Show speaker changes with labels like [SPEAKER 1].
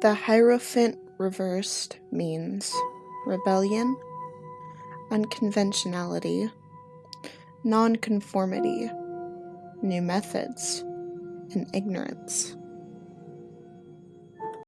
[SPEAKER 1] The Hierophant reversed means rebellion, unconventionality, nonconformity, new methods, and ignorance.